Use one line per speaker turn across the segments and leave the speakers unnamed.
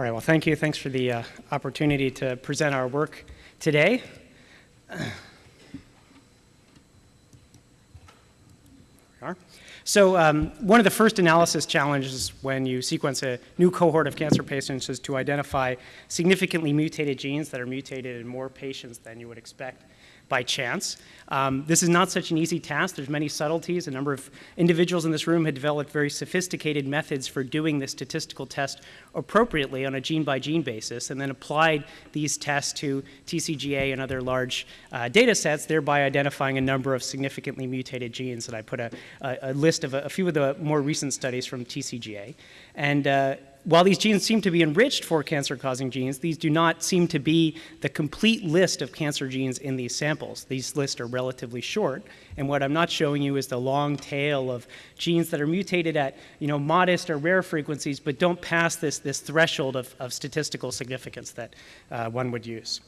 All right, well, thank you. Thanks for the uh, opportunity to present our work today. So um, one of the first analysis challenges when you sequence a new cohort of cancer patients is to identify significantly mutated genes that are mutated in more patients than you would expect by chance. Um, this is not such an easy task. There's many subtleties. A number of individuals in this room had developed very sophisticated methods for doing this statistical test appropriately on a gene-by-gene -gene basis and then applied these tests to TCGA and other large uh, data sets, thereby identifying a number of significantly mutated genes. And I put a, a, a list of a, a, few of the more recent studies from TCGA. And uh, while these genes seem to be enriched for cancer-causing genes, these do not seem to be the complete list of cancer genes in these samples. These lists are relatively short, and what I'm not showing you is the long tail of genes that are mutated at you know, modest or rare frequencies but don't pass this, this threshold of, of statistical significance that uh, one would use.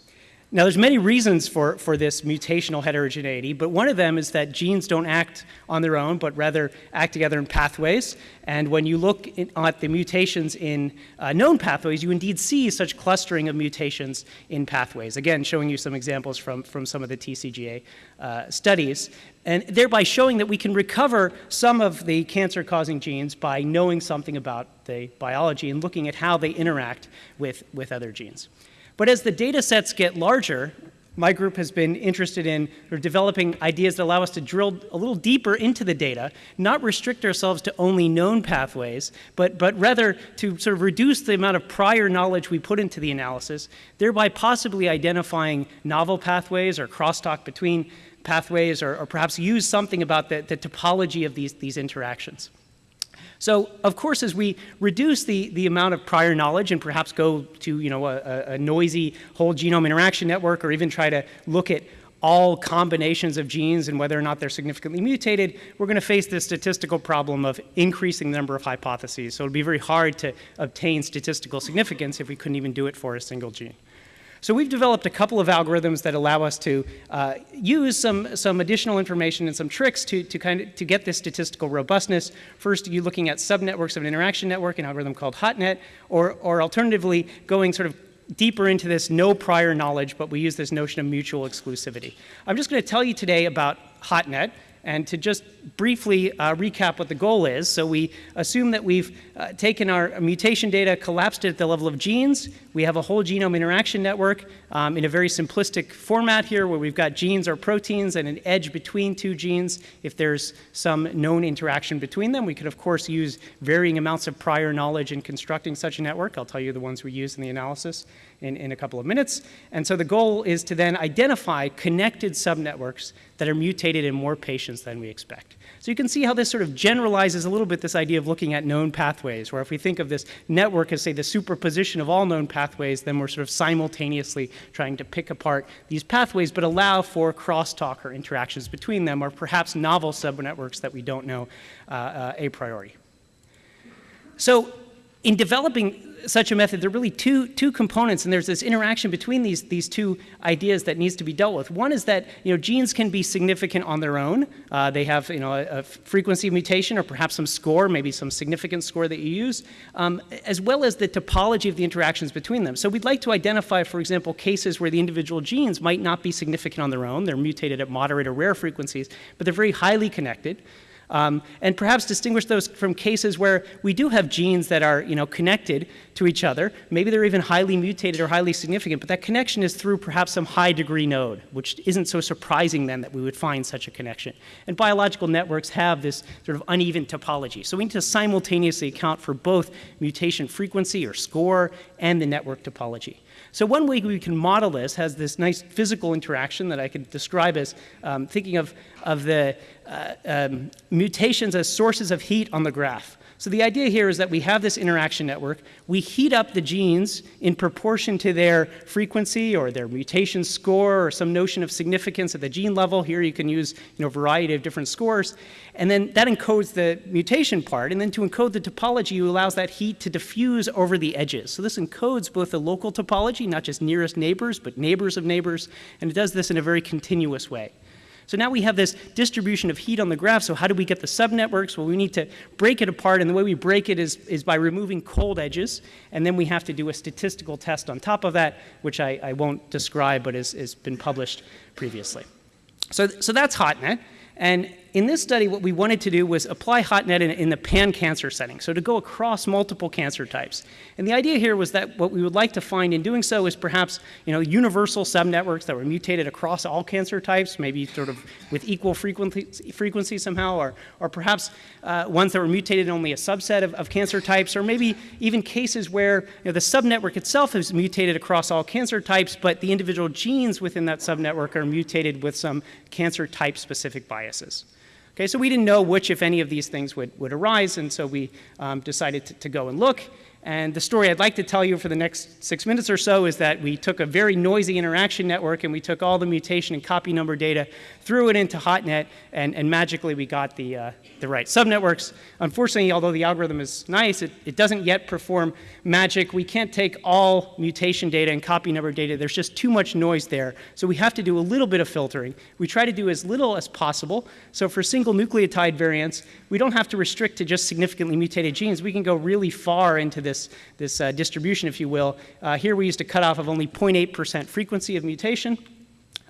Now, there's many reasons for, for this mutational heterogeneity, but one of them is that genes don't act on their own, but rather act together in pathways. And when you look in, at the mutations in uh, known pathways, you indeed see such clustering of mutations in pathways. Again, showing you some examples from, from some of the TCGA uh, studies, and thereby showing that we can recover some of the cancer-causing genes by knowing something about the biology and looking at how they interact with, with other genes. But as the data sets get larger, my group has been interested in developing ideas that allow us to drill a little deeper into the data, not restrict ourselves to only known pathways, but, but rather to sort of reduce the amount of prior knowledge we put into the analysis, thereby possibly identifying novel pathways or crosstalk between pathways, or, or perhaps use something about the, the topology of these, these interactions. So of course, as we reduce the, the amount of prior knowledge and perhaps go to you know, a, a noisy whole genome interaction network or even try to look at all combinations of genes and whether or not they're significantly mutated, we're going to face this statistical problem of increasing the number of hypotheses. So it would be very hard to obtain statistical significance if we couldn't even do it for a single gene. So we've developed a couple of algorithms that allow us to uh, use some, some additional information and some tricks to, to, kind of, to get this statistical robustness. First, you're looking at subnetworks of an interaction network, an algorithm called HotNet, or, or alternatively, going sort of deeper into this no prior knowledge, but we use this notion of mutual exclusivity. I'm just going to tell you today about HotNet, and to just briefly uh, recap what the goal is, so we assume that we've uh, taken our mutation data, collapsed it at the level of genes. We have a whole genome interaction network um, in a very simplistic format here where we've got genes or proteins and an edge between two genes. If there's some known interaction between them, we could of course use varying amounts of prior knowledge in constructing such a network. I'll tell you the ones we use in the analysis in, in a couple of minutes. And so the goal is to then identify connected subnetworks that are mutated in more patients than we expect. So you can see how this sort of generalizes a little bit this idea of looking at known pathways, where if we think of this network as, say, the superposition of all known pathways, then we're sort of simultaneously trying to pick apart these pathways, but allow for crosstalk or interactions between them, or perhaps novel subnetworks that we don't know uh, uh, a priori. So in developing such a method, there are really two, two components, and there's this interaction between these, these two ideas that needs to be dealt with. One is that you know, genes can be significant on their own. Uh, they have you know, a, a, frequency of mutation or perhaps some score, maybe some significant score that you use, um, as well as the topology of the interactions between them. So we'd like to identify, for example, cases where the individual genes might not be significant on their own. They're mutated at moderate or rare frequencies, but they're very highly connected. Um, and perhaps distinguish those from cases where we do have genes that are you know, connected to each other. Maybe they're even highly mutated or highly significant, but that connection is through perhaps some high degree node, which isn't so surprising then that we would find such a connection. And biological networks have this sort of uneven topology. So we need to simultaneously account for both mutation frequency or score and the network topology. So one way we can model this has this nice physical interaction that I could describe as um, thinking of, of the uh, um, mutations as sources of heat on the graph. So the idea here is that we have this interaction network. We heat up the genes in proportion to their frequency or their mutation score or some notion of significance at the gene level. Here you can use you know, a variety of different scores. And then that encodes the mutation part. And then to encode the topology, you allows that heat to diffuse over the edges. So this encodes both the local topology, not just nearest neighbors, but neighbors of neighbors. And it does this in a very continuous way. So now we have this distribution of heat on the graph. So how do we get the subnetworks? Well, we need to break it apart. And the way we break it is, is by removing cold edges. And then we have to do a statistical test on top of that, which I, I won't describe, but has, been published previously. So, so that's HotNet. And in this study, what we wanted to do was apply HotNet in, in the pan-cancer setting, so to go across multiple cancer types. And the idea here was that what we would like to find in doing so is perhaps you know, universal subnetworks that were mutated across all cancer types, maybe sort of with equal frequency, frequency somehow, or, or perhaps uh, ones that were mutated in only a subset of, of cancer types, or maybe even cases where you know, the subnetwork itself is mutated across all cancer types, but the individual genes within that subnetwork are mutated with some cancer type specific biases. Okay, so we didn't know which, if any, of these things would, would arise, and so we um, decided to, to go and look. And the story I'd like to tell you for the next six minutes or so is that we took a very noisy interaction network and we took all the mutation and copy number data, threw it into HotNet, and, and magically we got the, uh, the right subnetworks. Unfortunately, although the algorithm is nice, it, it doesn't yet perform magic. We can't take all mutation data and copy number data. There's just too much noise there. So we have to do a little bit of filtering. We try to do as little as possible. So for single nucleotide variants, we don't have to restrict to just significantly mutated genes. We can go really far into this, this uh, distribution, if you will. Uh, here we used a cutoff of only 0.8% frequency of mutation.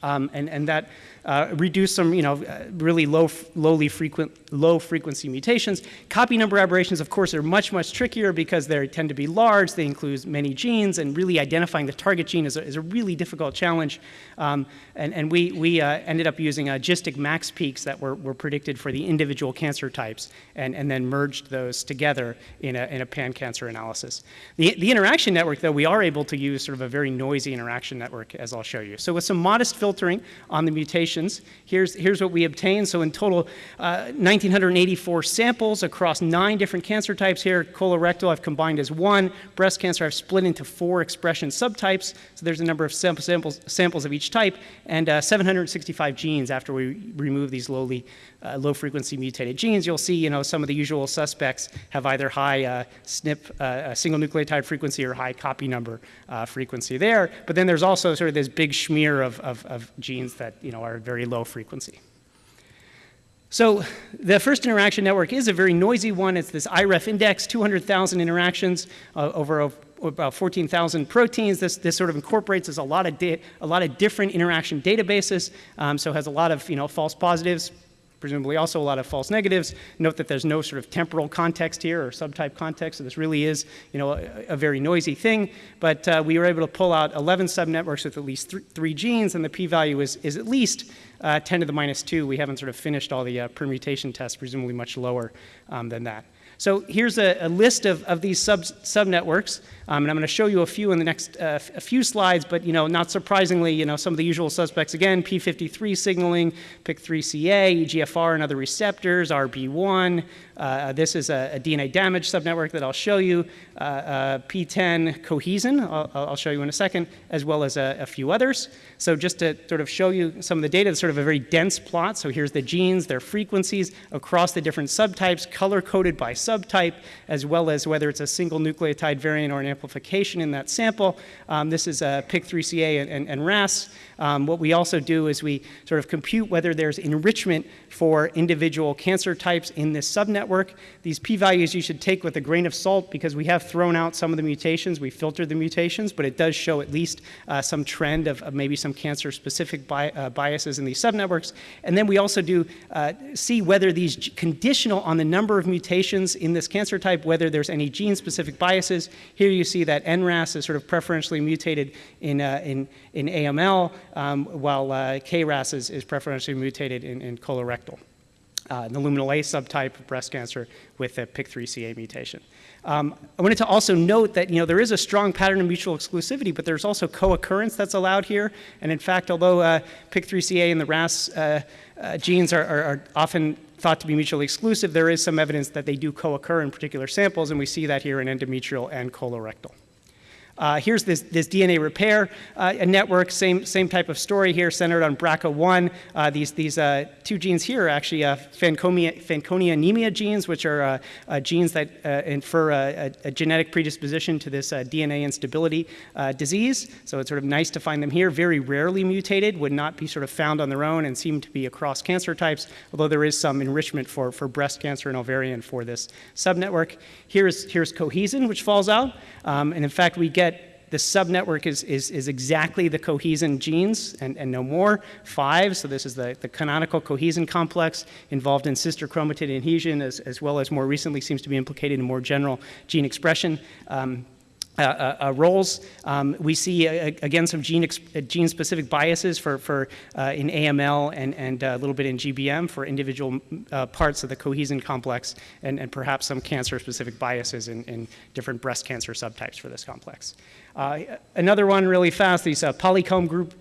Um, and, and that uh, reduce some, you know, uh, really low, lowly frequent, low frequency mutations. Copy number aberrations, of course, are much, much trickier because they tend to be large. They include many genes, and really identifying the target gene is a, is a really difficult challenge. Um, and, and we, we uh, ended up using uh, GISTIC max peaks that were, were predicted for the individual cancer types, and, and then merged those together in a, in a pan-cancer analysis. The, the interaction network, though, we are able to use sort of a very noisy interaction network, as I'll show you. So with some modest filtering on the mutations. Here's, here's what we obtained. So in total, uh, 1,984 samples across nine different cancer types here. Colorectal I've combined as one. Breast cancer I've split into four expression subtypes. So there's a number of samples, samples of each type, and uh, 765 genes after we remove these lowly, uh, low frequency mutated genes. You'll see, you know, some of the usual suspects have either high uh, SNP, uh, single nucleotide frequency or high copy number uh, frequency there. But then there's also sort of this big smear of, of, of genes that, you know, are very low frequency. So the first interaction network is a very noisy one. It's this iRefIndex, 200,000 interactions uh, over a, about 14,000 proteins. This, this sort of incorporates a lot of, a lot of different interaction databases, um, so has a lot of you know, false positives, presumably also a lot of false negatives. Note that there's no sort of temporal context here or subtype context, so this really is you know, a, a very noisy thing. But uh, we were able to pull out 11 subnetworks with at least th three genes, and the p-value is, is at least uh, 10 to the minus 2. We haven't sort of finished all the uh, permutation tests, presumably much lower um, than that. So here's a, a list of, of these sub, subnetworks, um, and I'm going to show you a few in the next uh, a few slides, but you know, not surprisingly, you know, some of the usual suspects again, P53 signaling, PIK3CA, EGFR and other receptors, RB1, uh, this is a, a, DNA damage subnetwork that I'll show you, uh, uh PTEN cohesin, I'll, I'll, show you in a second, as well as a, a, few others. So just to sort of show you some of the data, it's sort of a very dense plot. So here's the genes, their frequencies across the different subtypes, color-coded by subtype, as well as whether it's a single nucleotide variant or an amplification in that sample. Um, this is a PIK3CA and, and, and RAS. Um, what we also do is we sort of compute whether there's enrichment for individual cancer types in this subnetwork. These p-values you should take with a grain of salt because we have thrown out some of the mutations. We filtered the mutations, but it does show at least uh, some trend of, of, maybe some cancer-specific bi uh, biases in these subnetworks. And then we also do uh, see whether these conditional on the number of mutations in this cancer type, whether there's any gene-specific biases. Here you see that NRAS is sort of preferentially mutated in, uh, in, in AML, um, while uh, KRAS is, is preferentially mutated in, in colorectal. Uh, the luminal A subtype of breast cancer with a PIK3CA mutation. Um, I wanted to also note that you know there is a strong pattern of mutual exclusivity, but there's also co-occurrence that's allowed here. And in fact, although uh, PIK3CA and the RAS uh, uh, genes are, are, are, often thought to be mutually exclusive, there is some evidence that they do co-occur in particular samples, and we see that here in endometrial and colorectal. Uh, here's this, this DNA repair uh, network, same, same type of story here, centered on BRCA1. Uh, these these uh, two genes here are actually uh, Fanconi, Fanconi anemia genes, which are uh, genes that infer a, a, genetic predisposition to this DNA instability disease. So it's sort of nice to find them here. Very rarely mutated, would not be sort of found on their own and seem to be across cancer types, although there is some enrichment for, for breast cancer and ovarian for this subnetwork. Here's, here's cohesin, which falls out. Um, and in fact, we get the subnetwork is, is, is exactly the cohesin genes and, and no more, five. So this is the, the canonical cohesin complex involved in sister chromatid adhesion as, as well as more recently seems to be implicated in more general gene expression. Um, uh, uh, uh, roles. Um, we see, uh, again, some gene, uh, gene specific biases for, for uh, in AML and, and a little bit in GBM for individual parts of the cohesin complex, and, and perhaps some cancer specific biases in, in different breast cancer subtypes for this complex. another one really fast, these polycomb group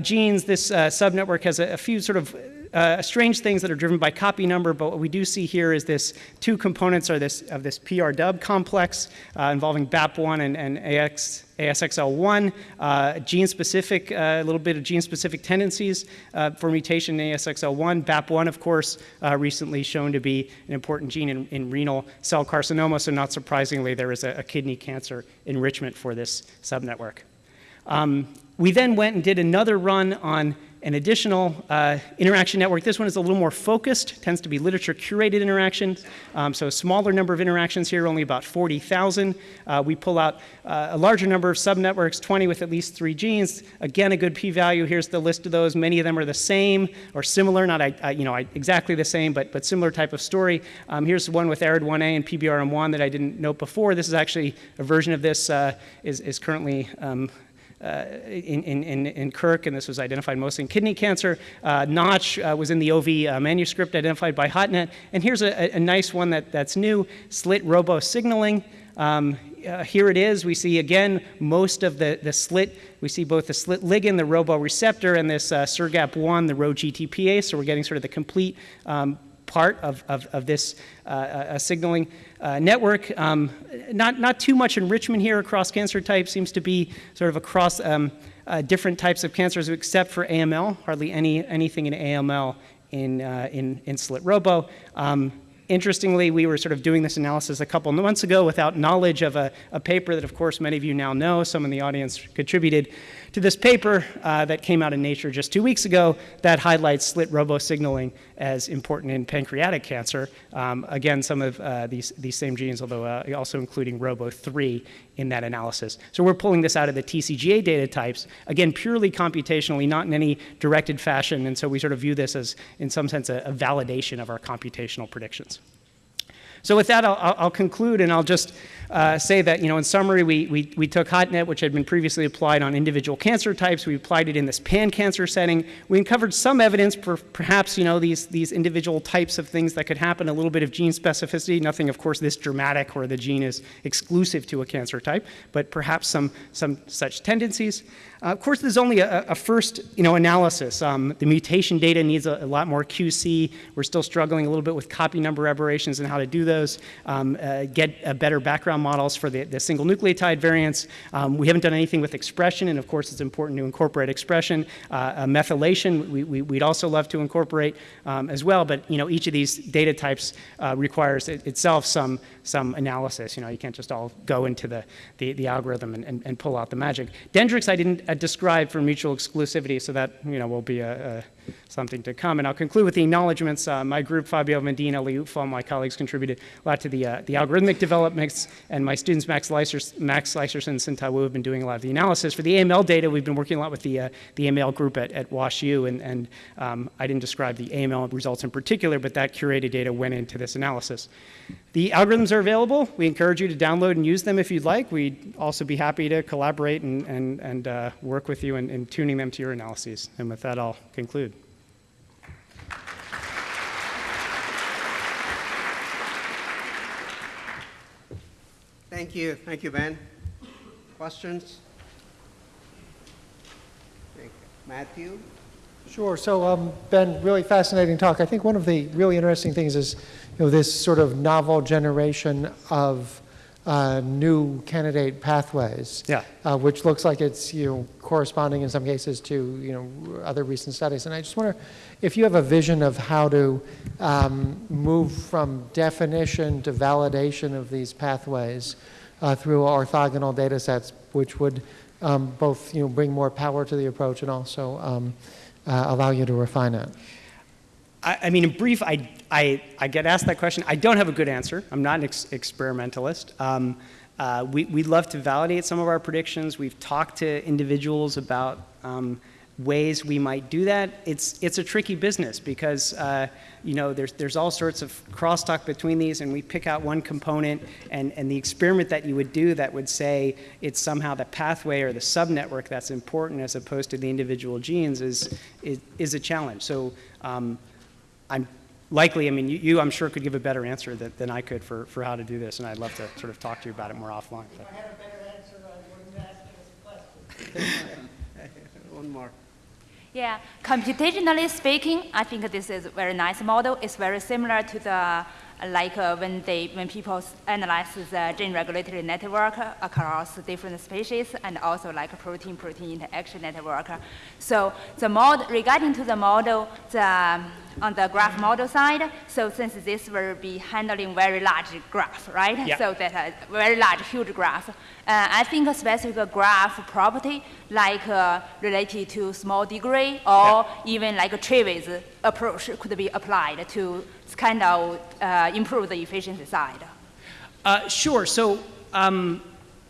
genes. This subnetwork has a, a few sort of uh, strange things that are driven by copy number, but what we do see here is this two components are this, of this PRDUB complex uh, involving BAP1 and, and AX, ASXL1, uh, gene-specific, uh, a little bit of gene-specific tendencies uh, for mutation in ASXL1. BAP1, of course, uh, recently shown to be an important gene in, in, renal cell carcinoma, so not surprisingly, there is a, a kidney cancer enrichment for this subnetwork. Um, we then went and did another run on an additional uh, interaction network. This one is a little more focused, tends to be literature curated interactions. Um, so a smaller number of interactions here, only about 40,000. Uh, we pull out uh, a larger number of subnetworks, 20 with at least three genes. Again, a good p-value. Here's the list of those. Many of them are the same or similar, not you know, exactly the same, but, but similar type of story. Um, here's one with ARID1A and PBRM1 that I didn't note before. This is actually a version of this uh, is, is currently um, in, in, in KIRC, and this was identified mostly in kidney cancer. Uh, Notch uh, was in the OV manuscript identified by HotNet. And here's a, a nice one that, that's new, slit robo signaling. Um, uh, here it is. We see again most of the, the slit. We see both the slit ligand, the robo receptor, and this uh, SRGAP1, the Rho GTPase. So we're getting sort of the complete um, part of, of, of this uh, uh, signaling uh, network. Um, not, not too much enrichment here across cancer types, seems to be sort of across um, uh, different types of cancers except for AML, hardly any, anything in AML in, uh, in, in slit robo. Um, interestingly, we were sort of doing this analysis a couple months ago without knowledge of a, a, paper that, of course, many of you now know. Some in the audience contributed to this paper uh, that came out in Nature just two weeks ago that highlights slit robosignaling as important in pancreatic cancer. Um, again, some of uh, these, these same genes, although uh, also including Robo3 in that analysis. So we're pulling this out of the TCGA data types, again, purely computationally, not in any directed fashion. And so we sort of view this as, in some sense, a, a validation of our computational predictions. So with that, I'll, I'll conclude and I'll just uh, say that, you know, in summary, we, we, we took HotNet, which had been previously applied on individual cancer types. We applied it in this pan-cancer setting. We uncovered some evidence for perhaps, you know, these, these individual types of things that could happen, a little bit of gene specificity, nothing, of course, this dramatic where the gene is exclusive to a cancer type, but perhaps some, some such tendencies. Uh, of course, this is only a, a first you know, analysis. Um, the mutation data needs a, a, lot more QC. We're still struggling a little bit with copy number aberrations and how to do those, um, uh, get uh, better background models for the, the single nucleotide variants. Um, we haven't done anything with expression, and of course, it's important to incorporate expression. Uh, methylation, we, we, would also love to incorporate um, as well, but you know, each of these data types uh, requires it, itself some, some analysis. You know, you can't just all go into the, the, the algorithm and, and, and, pull out the magic. Dendrix, I didn't describe for mutual exclusivity, so that, you know, will be a, a something to come. And I'll conclude with the acknowledgments. Uh, my group, Fabio Vandin, Liutfal, my colleagues contributed a lot to the, uh, the algorithmic developments, and my students, Max, Leisers, Max Leiserson and Sin Wu, have been doing a lot of the analysis. For the AML data, we've been working a lot with the, uh, the AML group at, at WashU, and, and um, I didn't describe the AML results in particular, but that curated data went into this analysis. The algorithms are available. We encourage you to download and use them if you'd like. We'd also be happy to collaborate and, and, and uh, work with you in, in tuning them to your analyses. And with that, I'll conclude.
Thank you. Thank you, Ben. Questions? Thank you. Matthew?
Sure. So, um, Ben, really fascinating talk. I think one of the really interesting things is, you know, this sort of novel generation of uh, new candidate pathways.
Yeah.
uh, Which looks like it's, you know, corresponding in some cases to, you know, other recent studies. And I just wonder if you have a vision of how to um, move from definition to validation of these pathways uh, through orthogonal data sets, which would um, both, you know, bring more power to the approach and also um, uh, allow you to refine it.
I, I mean, in brief, I, I, I get asked that question. I don't have a good answer. I'm not an ex- experimentalist. Um, uh, we, we'd love to validate some of our predictions. We've talked to individuals about um, ways we might do that. It's, it's a tricky business because, uh, you know, there's, there's all sorts of crosstalk between these, and we pick out one component, and, and the experiment that you would do that would say it's somehow the pathway or the subnetwork that's important as opposed to the individual genes is, is, is a challenge. So um, I'm likely, I mean, you, you, I'm sure, could give a better answer than, than I could for, for how to do this, and I'd love to sort of talk to you about it more offline. but-
had a better answer, I wouldn't ask this question.
One more.
Yeah, computationally speaking, I think this is a very nice model. It's very similar to the like uh, when they when people analyze the gene regulatory network across different species and also like protein-protein interaction network. So the mod regarding to the model, the on the graph model side, so since this will be handling very large graph, right?
Yeah.
So that uh, very large, huge graph. Uh, I think a specific graph property, like uh, related to small degree or even like a Travis approach, could be applied to kind of uh, improve the efficiency side.
Uh, sure. So, um,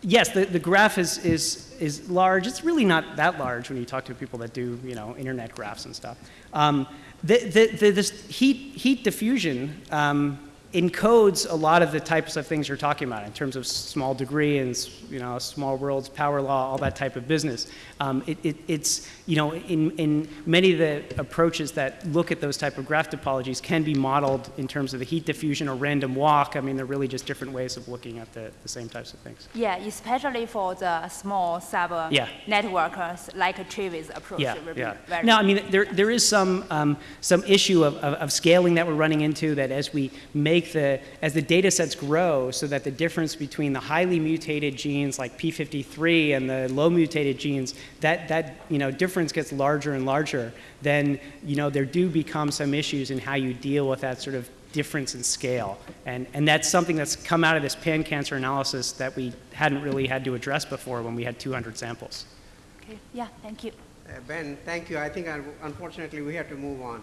yes, the, the graph is, is, is large. It's really not that large when you talk to people that do, you know, internet graphs and stuff. Um, the, the, the, this heat, heat diffusion um, encodes a lot of the types of things you're talking about in terms of small degree and, you know, small worlds, power law, all that type of business. Um, it, it, it's, you know, in, in many of the approaches that look at those type of graph topologies can be modeled in terms of the heat diffusion or random walk. I mean, they're really just different ways of looking at the, the same types of things.
Yeah, especially for the small sub
Yeah.
networks like a Travis approach
Yeah, yeah. Now, I mean, there, there is some, um, some issue of, of, of scaling that we're running into that as we make the, as the data sets grow so that the difference between the highly mutated genes like P53 and the low mutated genes, that, that, you know, difference gets larger and larger, then, you know, there do become some issues in how you deal with that sort of difference in scale. And, and that's something that's come out of this pan-cancer analysis that we hadn't really had to address before when we had 200 samples.
Okay. Yeah, thank you.
Uh, Ben, thank you. I think un- unfortunately we have to move on.